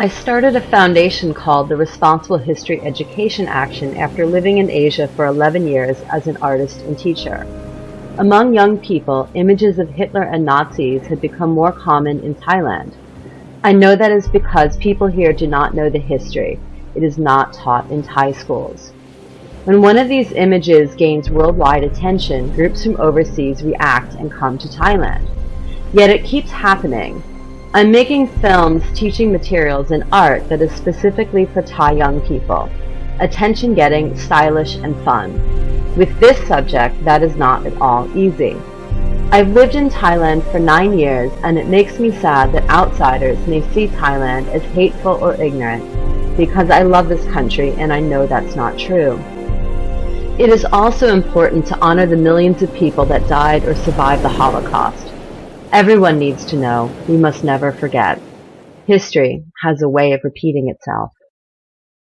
I started a foundation called the Responsible History Education Action after living in Asia for 11 years as an artist and teacher. Among young people, images of Hitler and Nazis had become more common in Thailand. I know that is because people here do not know the history. It is not taught in Thai schools. When one of these images gains worldwide attention, groups from overseas react and come to Thailand. Yet it keeps happening. I'm making films teaching materials and art that is specifically for Thai young people, attention-getting, stylish, and fun. With this subject, that is not at all easy. I've lived in Thailand for nine years and it makes me sad that outsiders may see Thailand as hateful or ignorant because I love this country and I know that's not true. It is also important to honor the millions of people that died or survived the Holocaust. Everyone needs to know, we must never forget. History has a way of repeating itself.